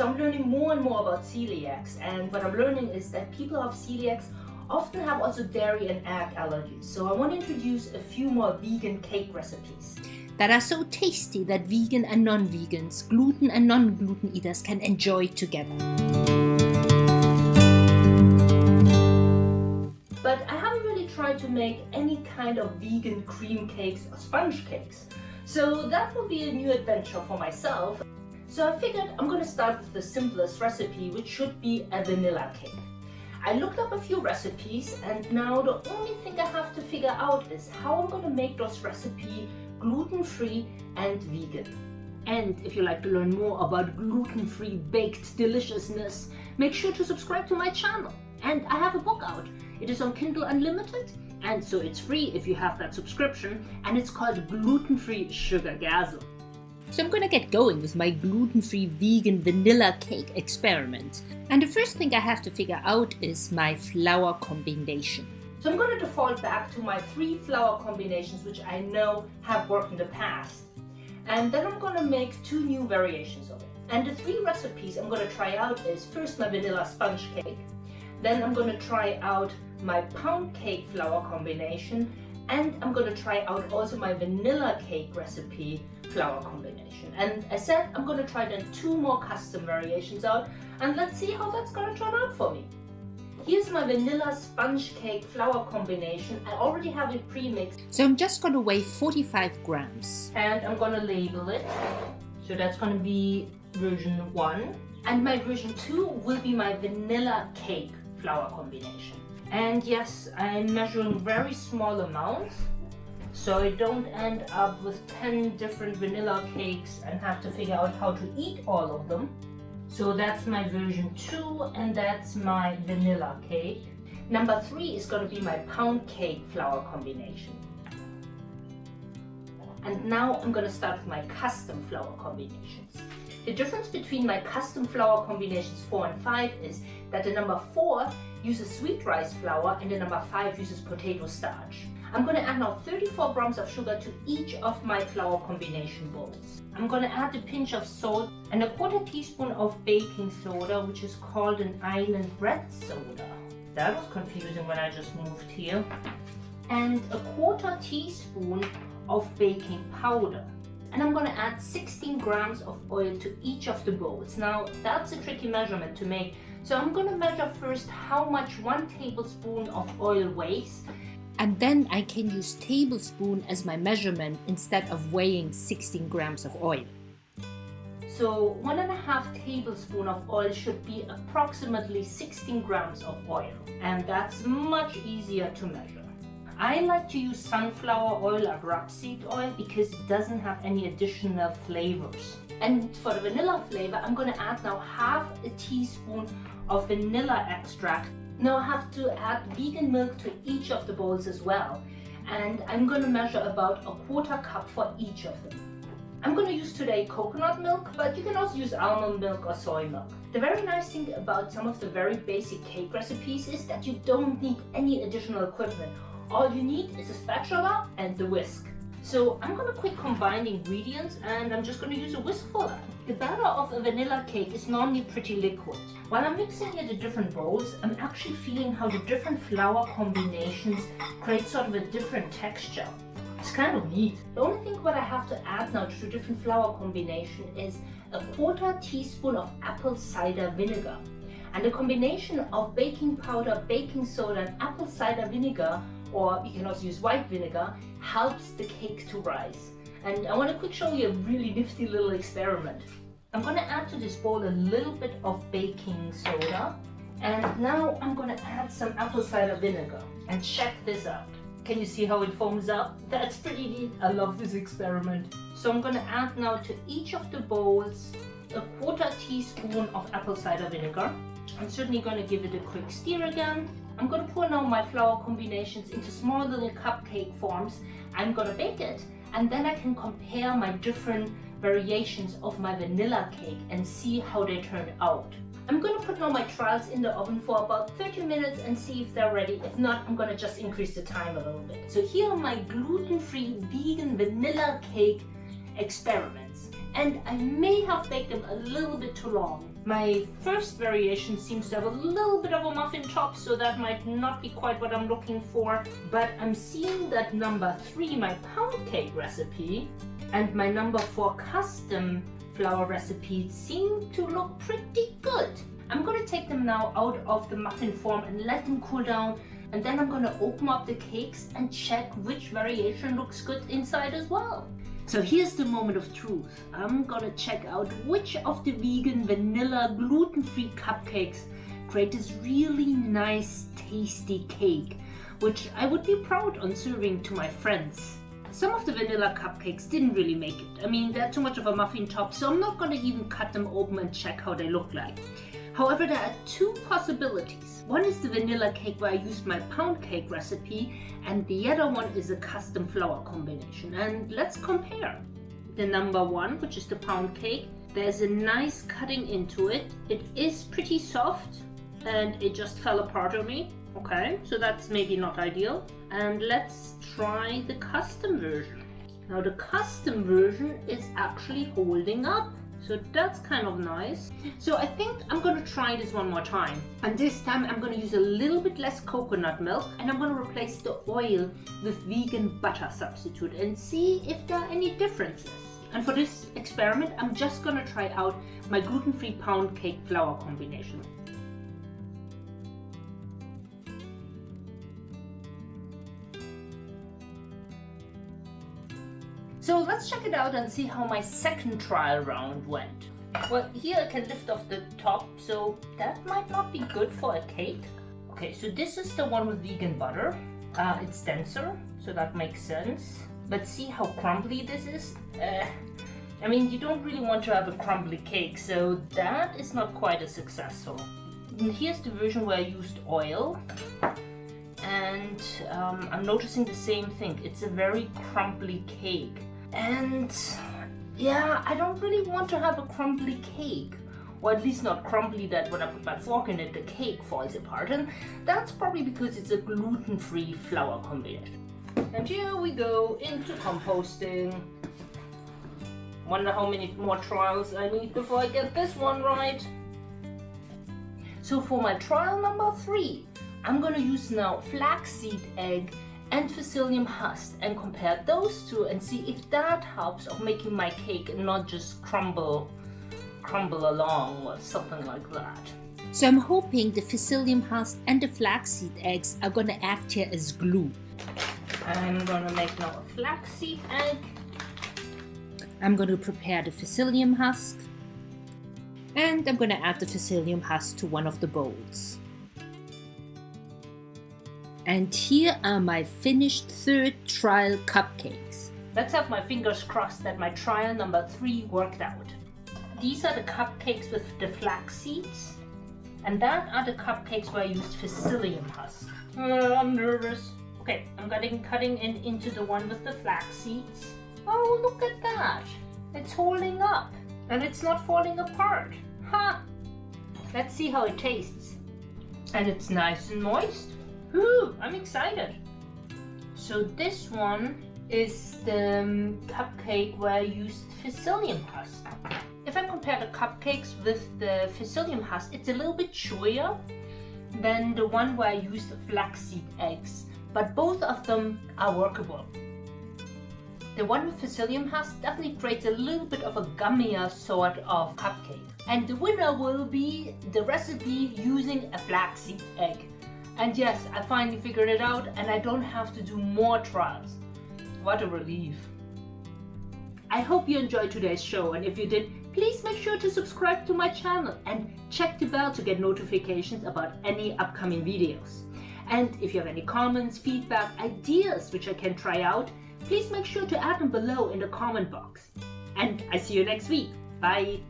So I'm learning more and more about celiacs and what I'm learning is that people of celiacs often have also dairy and egg allergies. So I want to introduce a few more vegan cake recipes. That are so tasty that vegan and non-vegans, gluten and non-gluten eaters can enjoy together. But I haven't really tried to make any kind of vegan cream cakes or sponge cakes. So that will be a new adventure for myself. So I figured I'm going to start with the simplest recipe, which should be a vanilla cake. I looked up a few recipes and now the only thing I have to figure out is how I'm going to make those recipes gluten-free and vegan. And if you like to learn more about gluten-free baked deliciousness, make sure to subscribe to my channel. And I have a book out. It is on Kindle Unlimited and so it's free if you have that subscription and it's called Gluten-Free Sugar Gasm. So I'm gonna get going with my gluten-free vegan vanilla cake experiment. And the first thing I have to figure out is my flour combination. So I'm to default back to my three flour combinations which I know have worked in the past. And then I'm to make two new variations of it. And the three recipes I'm to try out is first my vanilla sponge cake, then I'm to try out my pound cake flour combination and I'm going to try out also my vanilla cake recipe flour combination. And as said, I'm going to try then two more custom variations out and let's see how that's going to turn out for me. Here's my vanilla sponge cake flour combination. I already have it pre-mixed. So I'm just going to weigh 45 grams. And I'm going to label it. So that's going to be version 1. And my version 2 will be my vanilla cake flour combination. And yes, I'm measuring very small amounts so I don't end up with 10 different vanilla cakes and have to figure out how to eat all of them. So that's my version 2 and that's my vanilla cake. Number 3 is going to be my pound cake flour combination. And now I'm going to start with my custom flour combinations. The difference between my custom flour combinations 4 and 5 is that the number 4 uses sweet rice flour and the number 5 uses potato starch. I'm going to add now 34 grams of sugar to each of my flour combination bowls. I'm going to add a pinch of salt and a quarter teaspoon of baking soda which is called an Ireland bread soda. That was confusing when I just moved here. And a quarter teaspoon of baking powder and I'm going to add 16 grams of oil to each of the bowls. Now that's a tricky measurement to make so I'm going to measure first how much one tablespoon of oil weighs and then I can use tablespoon as my measurement instead of weighing 16 grams of oil. So one and a half tablespoon of oil should be approximately 16 grams of oil and that's much easier to measure. I like to use sunflower oil or rapeseed oil because it doesn't have any additional flavors. And for the vanilla flavor, I'm going to add now half a teaspoon of vanilla extract. Now I have to add vegan milk to each of the bowls as well. And I'm going to measure about a quarter cup for each of them. I'm going to use today coconut milk, but you can also use almond milk or soy milk. The very nice thing about some of the very basic cake recipes is that you don't need any additional equipment all you need is a spatula and the whisk. So I'm to quick combine the ingredients and I'm just to use a whisk for that. The batter of a vanilla cake is normally pretty liquid. While I'm mixing here the different bowls, I'm actually feeling how the different flour combinations create sort of a different texture. It's kind of neat. The only thing what I have to add now to the different flour combination is a quarter teaspoon of apple cider vinegar. And the combination of baking powder, baking soda and apple cider vinegar or you can also use white vinegar, helps the cake to rise. And I want to quick show you a really nifty little experiment. I'm going to add to this bowl a little bit of baking soda. And now I'm going to add some apple cider vinegar. And check this out. Can you see how it foams up? That's pretty neat. I love this experiment. So I'm going to add now to each of the bowls a quarter teaspoon of apple cider vinegar. I'm certainly going to give it a quick stir again. I'm going to pour now my flour combinations into small little cupcake forms. I'm going to bake it and then I can compare my different variations of my vanilla cake and see how they turn out. I'm going to put now my trials in the oven for about 30 minutes and see if they're ready. If not, I'm going to just increase the time a little bit. So here are my gluten-free vegan vanilla cake experiments. and I may have baked them a little bit too long. My first variation seems to have a little bit of a muffin top, so that might not be quite what I'm looking for. But I'm seeing that number three, my pound cake recipe, and my number four custom flour recipe seem to look pretty good. I'm to take them now out of the muffin form and let them cool down and then I'm to open up the cakes and check which variation looks good inside as well. So here's the moment of truth. I'm gonna check out which of the vegan vanilla gluten-free cupcakes create this really nice tasty cake, which I would be proud on serving to my friends. Some of the vanilla cupcakes didn't really make it. I mean, they're too much of a muffin top, so I'm not gonna even cut them open and check how they look like. However, there are two possibilities. One is the vanilla cake where I used my pound cake recipe and the other one is a custom flour combination. And let's compare. The number one, which is the pound cake, there's a nice cutting into it. It is pretty soft and it just fell apart on me. Okay, so that's maybe not ideal. And let's try the custom version. Now the custom version is actually holding up. So that's kind of nice. So I think I'm going to try this one more time. And this time I'm going to use a little bit less coconut milk and I'm going to replace the oil with vegan butter substitute and see if there are any differences. And for this experiment, I'm just going to try out my gluten-free pound cake flour combination. So let's check it out and see how my second trial round went. Well, here I can lift off the top, so that might not be good for a cake. Okay, so this is the one with vegan butter. Uh, it's denser, so that makes sense. But see how crumbly this is? Uh, I mean, you don't really want to have a crumbly cake, so that is not quite as successful. And here's the version where I used oil. And um, I'm noticing the same thing. It's a very crumbly cake. And yeah, I don't really want to have a crumbly cake. Or at least not crumbly that when I put my fork in it, the cake falls apart. And that's probably because it's a gluten-free flour combination. And here we go into composting. Wonder how many more trials I need before I get this one right. So for my trial number three, I'm gonna use now flaxseed egg and psyllium husk and compare those two and see if that helps of making my cake not just crumble crumble along or something like that. So I'm hoping the psyllium husk and the flaxseed eggs are gonna act here as glue. I'm gonna make now a flaxseed egg. I'm gonna prepare the psyllium husk and I'm gonna add the psyllium husk to one of the bowls. And here are my finished third trial cupcakes. Let's have my fingers crossed that my trial number three worked out. These are the cupcakes with the flax seeds. And that are the cupcakes where I used psyllium husk. Uh, I'm nervous. Okay, I'm getting cutting in into the one with the flax seeds. Oh, look at that. It's holding up and it's not falling apart. Ha! Huh. Let's see how it tastes. And it's nice and moist. Ooh, I'm excited. So this one is the um, cupcake where I used psyllium husk. If I compare the cupcakes with the psyllium husk, it's a little bit chewier than the one where I used flaxseed eggs, but both of them are workable. The one with psyllium husk definitely creates a little bit of a gummier sort of cupcake. And the winner will be the recipe using a flaxseed egg. And yes, I finally figured it out and I don't have to do more trials. What a relief. I hope you enjoyed today's show and if you did, please make sure to subscribe to my channel and check the bell to get notifications about any upcoming videos. And if you have any comments, feedback, ideas which I can try out, please make sure to add them below in the comment box. And I see you next week. Bye!